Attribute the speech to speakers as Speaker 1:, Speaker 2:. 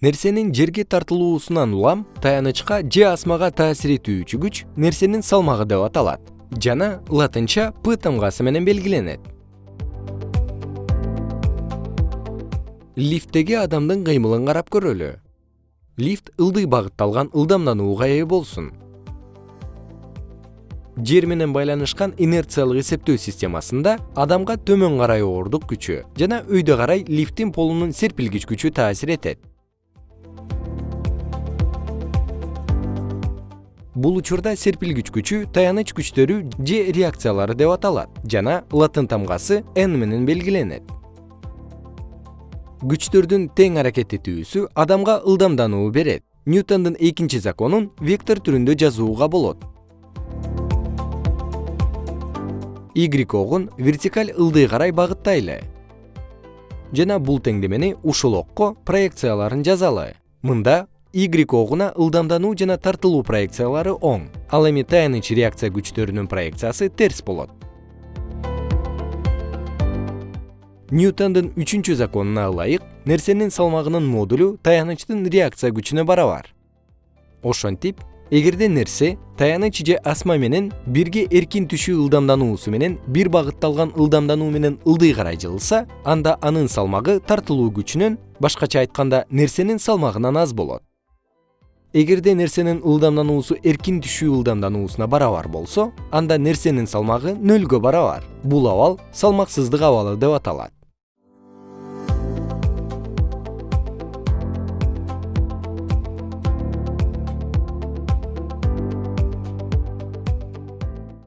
Speaker 1: нерсенин жерге тартылуусунан улам таянычка же асмага таасир этүүчү күч нерсенин салмагы деп аталат. Жана латынча п тамгасы менен белгиленет. Лифттеги адамдын кыймылын карап көрөлү. Лифт ылдый багытталган ылдамданууга ээ болсун. Жер менен байланышкан инерциялык эсептөө системасында адамга төмөн карай оорундук күчү жана өйдө карай лифттин полунун серпилгич күчү таасир этет бул учурда серпилгич күчү таяныч күчтөрү же реакциялары деп аталат жана латын тамгасы n менен белгиленет. Күчтөрдүн тең аракет этүүсү адамга ылдамдануу берет. Ньютондун экинчи законун вектор түрүндө жазууга болот. Y огун вертикаль ылдый карай багыттайлы. Жана бул теңдемени ушул окко проекцияларын жазалы. Мында y огуна ылдамдануу жана тартылуу проекциялары оң. Ал эми таяныч реакция күчтөрүнүн проекциясы терс болот. Ньютондун үчүнчү законуна ылайык нерсенин салмагынын модулу таянычтын реакция күчүнө барабар. Ошентип эгерде нерсе таяныч же асма менен бирге эркин түшүү ылдамдануусу менен бир багытталган ылдамдануу менен ылдый карай жылса анда анын салмагы тартылуу күчүнөн башкача айтканда нерсенин салмагынан аз болот эгерде нерсенин ылдамдануусу эркин түшүү ылдамдануусуна барабар болсо анда нерсенин салмагы нөлгө барабар. Бул абал салмаксыздык абалы деп аталат